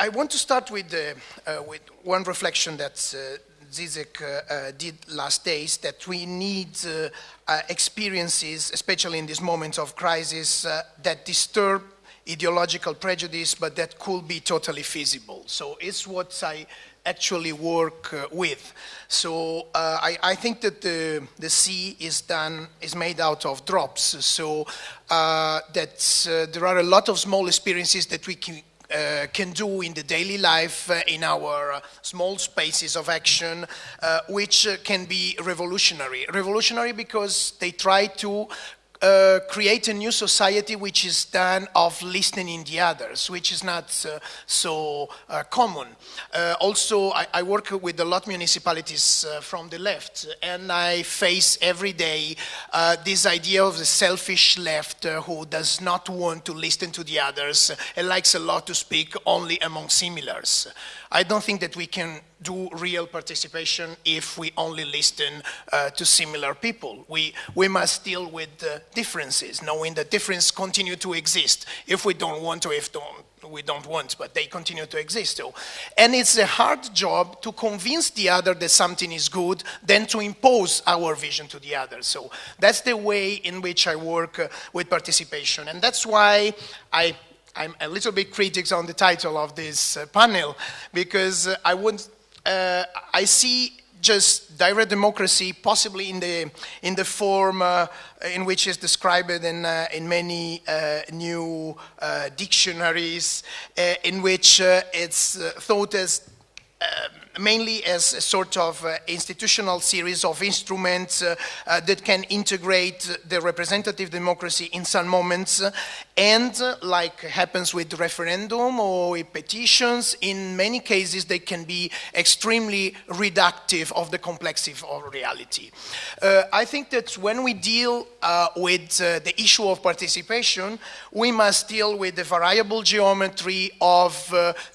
uh, I want to start with, uh, uh, with one reflection that uh, Zizek uh, uh, did last days, that we need experiences, especially in these moments of crisis, that disturb ideological prejudice, but that could be totally feasible. So it's what I actually work uh, with. So uh, I, I, think that the, the sea is done is made out of drops. So uh, that uh, there are a lot of small experiences that we can. Uh, can do in the daily life uh, in our small spaces of action, which can be revolutionary. Revolutionary because they try to uh, create a new society which is done of listening to the others, which is not uh, so uh, common. Uh, also, I, I, work with a lot of municipalities uh, from the left, and I face every day uh, this idea of the selfish left who does not want to listen to the others and likes a lot to speak only among similars. I don't think that we can do real participation if we only listen uh, to similar people. We, we must deal with the differences, knowing that differences continue to exist if we don't want to, if don't, we don't want, but they continue to exist. So. And it's a hard job to convince the other that something is good than to impose our vision to the other. So that's the way in which I work uh, with participation. And that's why I I'm a little bit critical on the title of this uh, panel because uh, I would uh, I see just direct democracy possibly in the in the form uh, in which is described in uh, in many uh, new dictionaries in which it's thought as um, mainly as a sort of uh, institutional series of instruments uh, uh, that can integrate the representative democracy in some moments and like happens with referendum or with petitions, in many cases they can be extremely reductive of the complexity of reality. Uh, I think that when we deal uh, with uh, the issue of participation, we must deal with the variable geometry of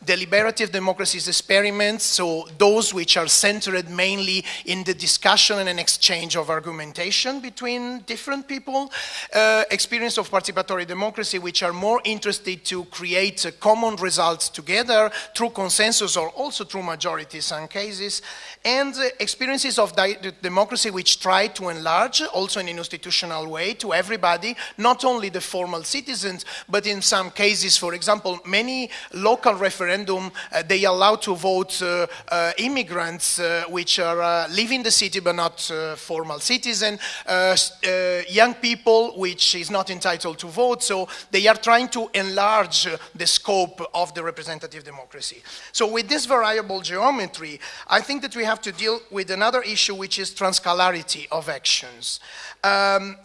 deliberative democracies experiments, so those which are centered mainly in the discussion and an exchange of argumentation between different people, uh, experience of participatory democracy which are more interested to create common results together through consensus or also through majority in some cases, and experiences of democracy which try to enlarge also in an institutional way to everybody, not only the formal citizens, but in some cases, for example, many local referendum, uh, they allow to vote uh, uh, immigrants uh, which are uh, living the city but not uh, formal citizen, young people which is not entitled to vote, so they are trying to enlarge the scope of the representative democracy. So with this variable geometry, I think that we have to deal with another issue which is transcalarity of actions. Um,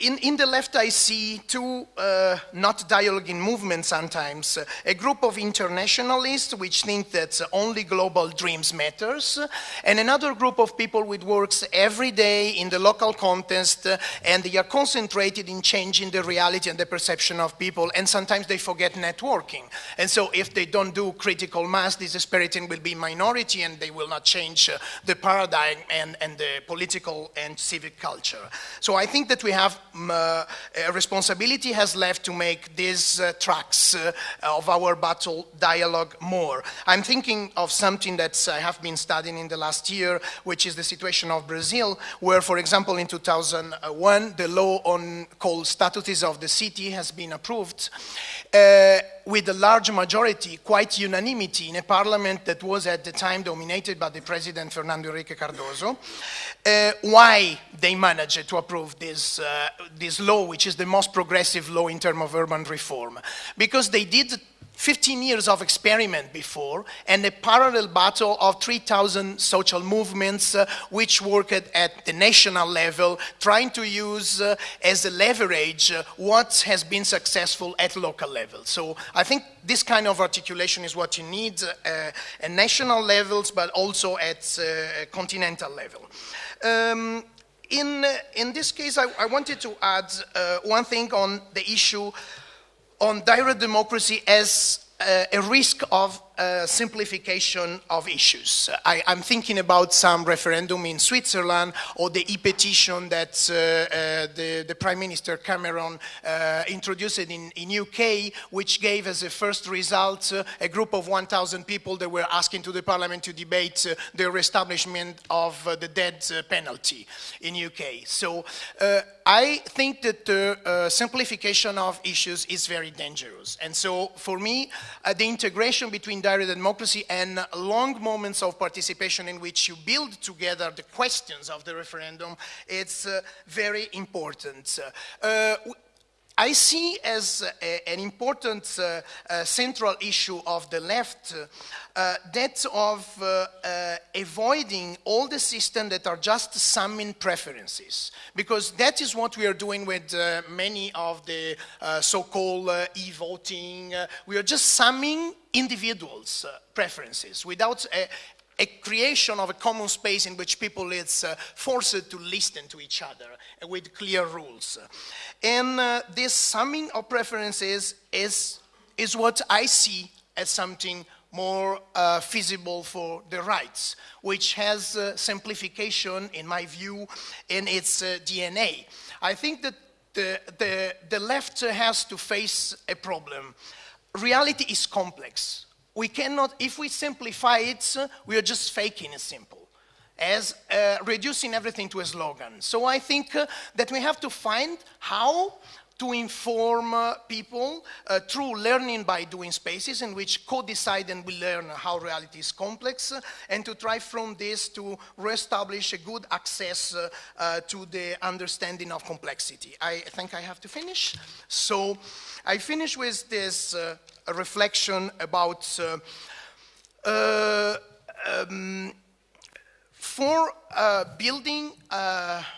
in, in, the left, I see two uh, not dialoguing movements sometimes. A group of internationalists which think that only global dreams matters, and another group of people which works every day in the local context, uh, and they are concentrated in changing the reality and the perception of people, and sometimes they forget networking. And so if they don't do critical mass, this experience will be minority, and they will not change uh, the paradigm and, and the political and civic culture. So I think that we have uh, responsibility has left to make these uh, tracks uh, of our battle dialogue more. I'm thinking of something that I have been studying in the last year, which is the situation of Brazil, where, for example, in 2001, the law on called Statutes of the City has been approved. With a large majority, quite unanimity, in a parliament that was at the time dominated by the president Fernando Henrique Cardoso. Uh, why they managed to approve this, uh, this law, which is the most progressive law in terms of urban reform? Because they did 15 years of experiment before and a parallel battle of 3,000 social movements uh, which worked at the national level trying to use uh, as a leverage uh, what has been successful at local level. So I think this kind of articulation is what you need uh, at national levels but also at uh, continental level. Um, in, in this case, I, I wanted to add uh, one thing on the issue on direct democracy as uh, a risk of simplification of issues. I, am thinking about some referendum in Switzerland or the e-petition that uh, uh, the, the, Prime Minister Cameron uh, introduced in, in UK, which gave as a first result uh, a group of 1,000 people that were asking to the Parliament to debate the reestablishment of the death penalty in UK. So I think that the simplification of issues is very dangerous. And so for me, the integration between direct democracy and long moments of participation in which you build together the questions of the referendum, it's uh, very important. Uh, I see as a, an important uh, uh, central issue of the left uh, that of uh, uh, avoiding all the systems that are just summing preferences. Because that is what we are doing with uh, many of the so-called e-voting. we are just summing individuals' preferences without a, creation of a common space in which people is uh, forced to listen to each other with clear rules. And uh, this summing of preferences is, is what I see as something more uh, feasible for the rights, which has uh, simplification, in my view, in its uh, DNA. I think that the, the, the left has to face a problem. Reality is complex we cannot, if we simplify it, we are just faking it simple as uh, reducing everything to a slogan. So I think uh, that we have to find how to inform uh, people uh, through learning by doing spaces in which co-decide and we learn how reality is complex uh, and to try from this to reestablish a good access uh, uh, to the understanding of complexity. I think I have to finish. So I finish with this uh, reflection about um, for building,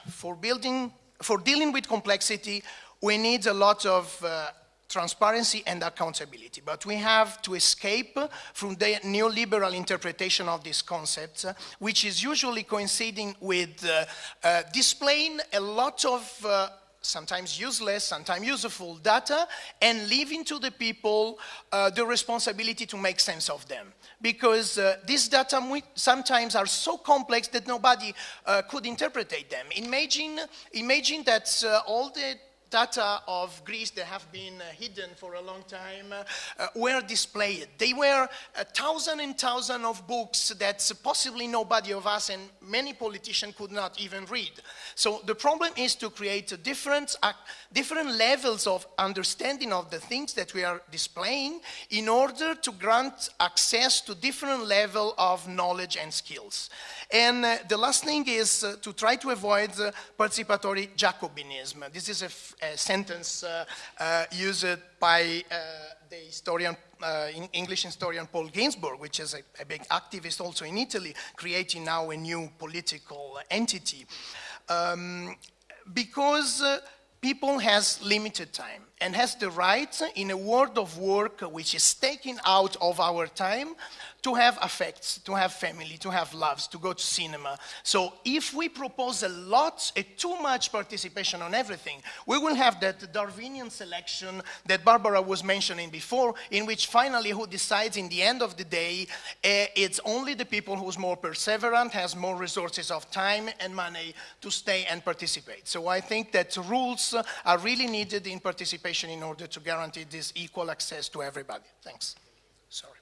for building, for dealing with complexity, we need a lot of uh, transparency and accountability. But we have to escape from the neoliberal interpretation of these concepts, which is usually coinciding with uh, uh, displaying a lot of uh, sometimes useless, sometimes useful data, and leaving to the people uh, the responsibility to make sense of them. Because uh, these data sometimes are so complex that nobody uh, could interpret them. Imagine, imagine that all the data of Greece that have been uh, hidden for a long time uh, were displayed. They were a thousand and thousand of books that possibly nobody of us and many politicians could not even read. So the problem is to create different, uh, different levels of understanding of the things that we are displaying in order to grant access to different level of knowledge and skills. And uh, the last thing is uh, to try to avoid uh, participatory Jacobinism. This is a, sentence uh, uh, used by uh, the historian, English historian Paul Ginsborg, which is a, a, big activist also in Italy, creating now a new political entity. Um, because people has limited time and has the right in a world of work which is taken out of our time to have affects, to have family, to have loves, to go to cinema. So if we propose a lot, a too much participation on everything, we will have that Darwinian selection that Barbara was mentioning before, in which finally who decides in the end of the day, uh, it's only the people who's more perseverant, has more resources of time and money to stay and participate. So I think that rules are really needed in participation participation in order to guarantee this equal access to everybody. Thanks. Sorry.